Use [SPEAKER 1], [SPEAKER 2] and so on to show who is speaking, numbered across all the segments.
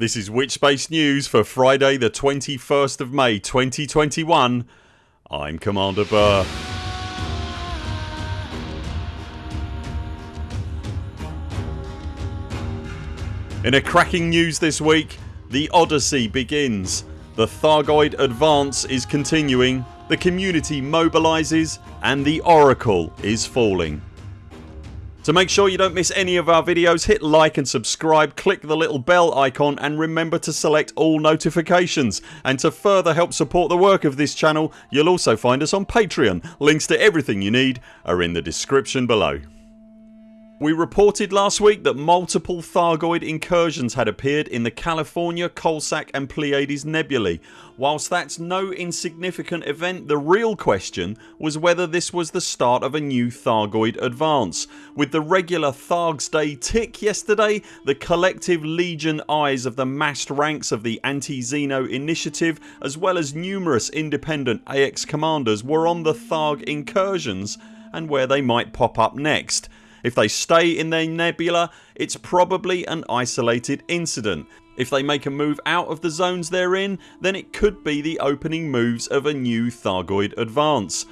[SPEAKER 1] This is Witchspace News for Friday the 21st of May 2021. I'm Commander Burr. In a cracking news this week the Odyssey begins. The Thargoid advance is continuing, the community mobilises and the Oracle is falling. To make sure you don't miss any of our videos hit like and subscribe, click the little bell icon and remember to select all notifications and to further help support the work of this channel you'll also find us on Patreon. Links to everything you need are in the description below. We reported last week that multiple Thargoid incursions had appeared in the California, Coalsack and Pleiades nebulae. Whilst that's no insignificant event the real question was whether this was the start of a new Thargoid advance. With the regular Thargs Day tick yesterday the collective legion eyes of the massed ranks of the Anti-Xeno initiative as well as numerous independent AX commanders were on the Tharg incursions and where they might pop up next. If they stay in their nebula it's probably an isolated incident. If they make a move out of the zones they're in then it could be the opening moves of a new Thargoid advance.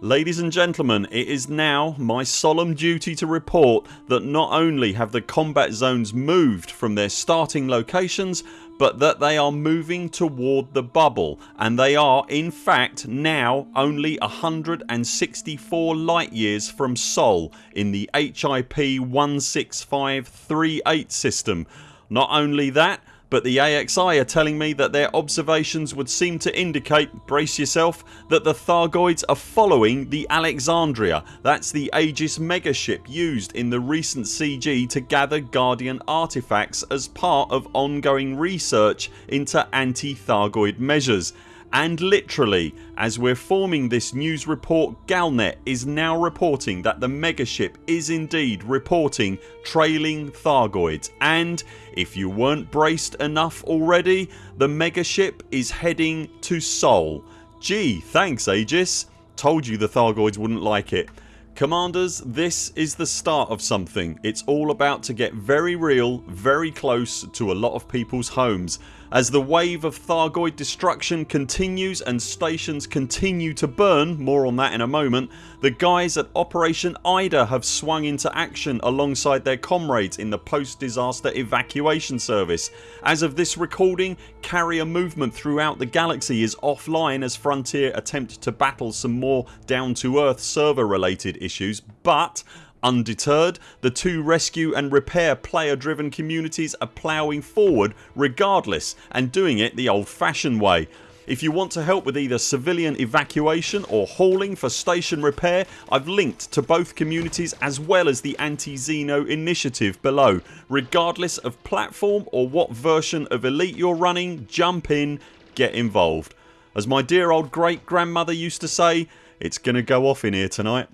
[SPEAKER 1] Ladies and gentlemen it is now my solemn duty to report that not only have the combat zones moved from their starting locations but that they are moving toward the bubble and they are in fact now only 164 light years from Sol in the HIP 16538 system. Not only that but the AXI are telling me that their observations would seem to indicate, brace yourself, that the Thargoids are following the Alexandria. That's the Aegis megaship used in the recent CG to gather Guardian artifacts as part of ongoing research into anti-Thargoid measures and literally as we're forming this news report Galnet is now reporting that the megaship is indeed reporting trailing Thargoids and if you weren't braced enough already the megaship is heading to Sol. Gee thanks Aegis. Told you the Thargoids wouldn't like it. Commanders this is the start of something. It's all about to get very real, very close to a lot of people's homes. As the wave of Thargoid destruction continues and stations continue to burn, more on that in a moment, the guys at Operation Ida have swung into action alongside their comrades in the post disaster evacuation service. As of this recording carrier movement throughout the galaxy is offline as Frontier attempt to battle some more down to earth server related issues but Undeterred the two rescue and repair player driven communities are ploughing forward regardless and doing it the old fashioned way. If you want to help with either civilian evacuation or hauling for station repair I've linked to both communities as well as the Anti-Xeno initiative below. Regardless of platform or what version of Elite you're running jump in, get involved. As my dear old great grandmother used to say it's gonna go off in here tonight.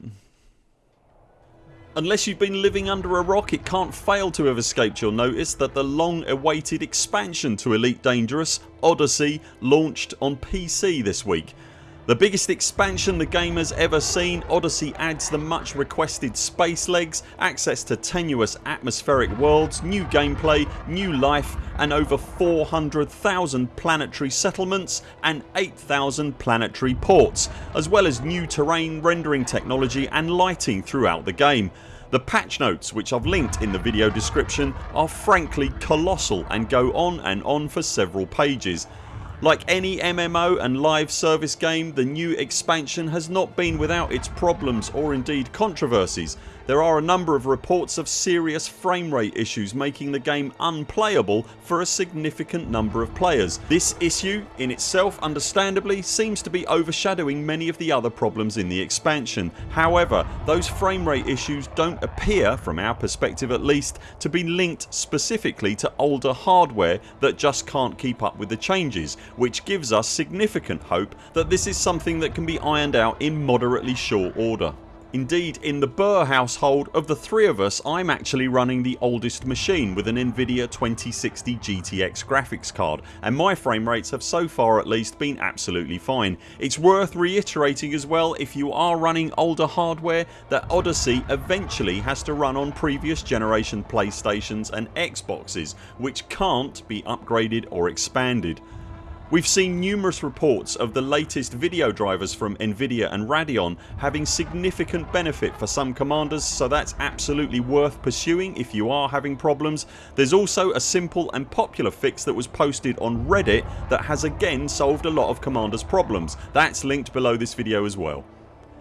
[SPEAKER 1] Unless you've been living under a rock it can't fail to have escaped your notice that the long awaited expansion to Elite Dangerous, Odyssey launched on PC this week. The biggest expansion the game has ever seen, Odyssey adds the much requested space legs, access to tenuous atmospheric worlds, new gameplay, new life and over 400,000 planetary settlements and 8,000 planetary ports as well as new terrain rendering technology and lighting throughout the game. The patch notes which I've linked in the video description are frankly colossal and go on and on for several pages. Like any MMO and live service game the new expansion has not been without its problems or indeed controversies. There are a number of reports of serious frame rate issues making the game unplayable for a significant number of players. This issue in itself understandably seems to be overshadowing many of the other problems in the expansion. However those frame rate issues don't appear, from our perspective at least, to be linked specifically to older hardware that just can't keep up with the changes which gives us significant hope that this is something that can be ironed out in moderately short order. Indeed in the Burr household of the three of us I'm actually running the oldest machine with an Nvidia 2060 GTX graphics card and my frame rates have so far at least been absolutely fine. It's worth reiterating as well if you are running older hardware that Odyssey eventually has to run on previous generation Playstations and Xboxes which can't be upgraded or expanded. We've seen numerous reports of the latest video drivers from Nvidia and Radeon having significant benefit for some commanders so that's absolutely worth pursuing if you are having problems. There's also a simple and popular fix that was posted on reddit that has again solved a lot of commanders problems. That's linked below this video as well.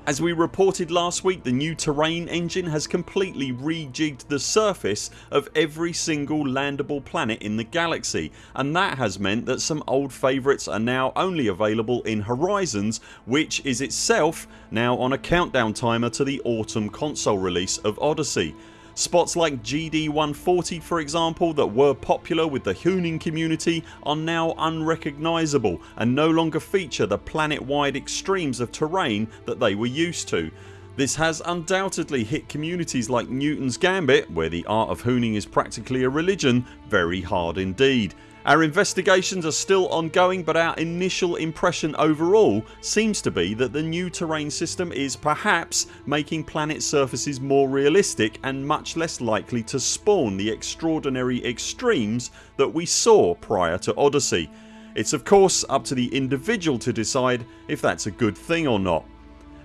[SPEAKER 1] As we reported last week the new terrain engine has completely rejigged the surface of every single landable planet in the galaxy and that has meant that some old favourites are now only available in Horizons which is itself now on a countdown timer to the autumn console release of Odyssey. Spots like GD140 for example that were popular with the Hooning community are now unrecognisable and no longer feature the planet wide extremes of terrain that they were used to. This has undoubtedly hit communities like Newton's Gambit where the art of hooning is practically a religion very hard indeed. Our investigations are still ongoing but our initial impression overall seems to be that the new terrain system is perhaps making planet surfaces more realistic and much less likely to spawn the extraordinary extremes that we saw prior to Odyssey. It's of course up to the individual to decide if that's a good thing or not.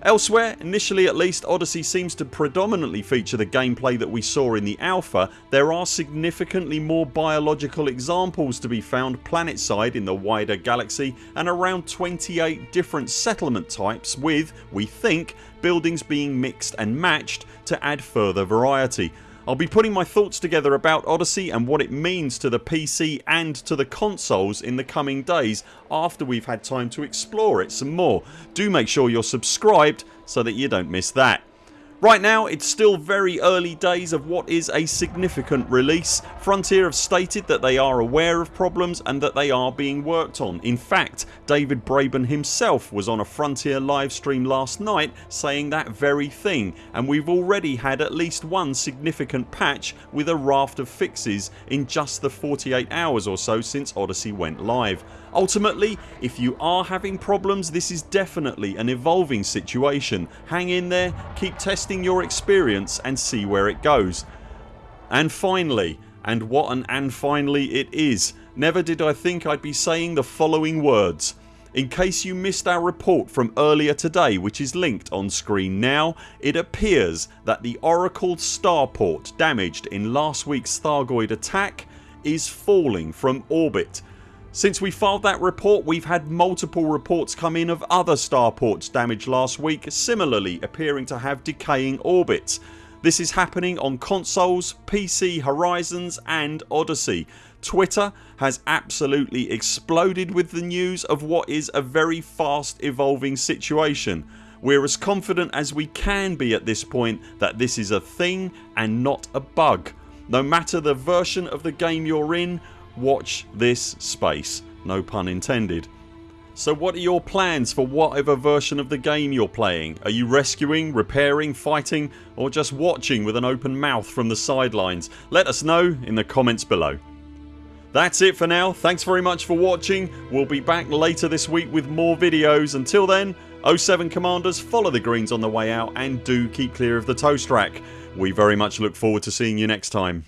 [SPEAKER 1] Elsewhere, initially at least Odyssey seems to predominantly feature the gameplay that we saw in the alpha. There are significantly more biological examples to be found planet side in the wider galaxy and around 28 different settlement types with, we think, buildings being mixed and matched to add further variety. I'll be putting my thoughts together about Odyssey and what it means to the PC and to the consoles in the coming days after we've had time to explore it some more. Do make sure you're subscribed so that you don't miss that. Right now it's still very early days of what is a significant release. Frontier have stated that they are aware of problems and that they are being worked on. In fact David Braben himself was on a Frontier livestream last night saying that very thing and we've already had at least one significant patch with a raft of fixes in just the 48 hours or so since Odyssey went live. Ultimately if you are having problems this is definitely an evolving situation. Hang in there, keep testing your experience and see where it goes. And finally and what an and finally it is never did I think I'd be saying the following words. In case you missed our report from earlier today which is linked on screen now it appears that the Oracle starport damaged in last weeks Thargoid attack is falling from orbit since we filed that report we've had multiple reports come in of other starports damaged last week similarly appearing to have decaying orbits. This is happening on consoles, PC, Horizons and Odyssey. Twitter has absolutely exploded with the news of what is a very fast evolving situation. We're as confident as we can be at this point that this is a thing and not a bug. No matter the version of the game you're in watch this space. No pun intended. So what are your plans for whatever version of the game you're playing? Are you rescuing, repairing, fighting or just watching with an open mouth from the sidelines? Let us know in the comments below. That's it for now. Thanks very much for watching. We'll be back later this week with more videos. Until then 07 CMDRs follow the greens on the way out and do keep clear of the toast rack. We very much look forward to seeing you next time.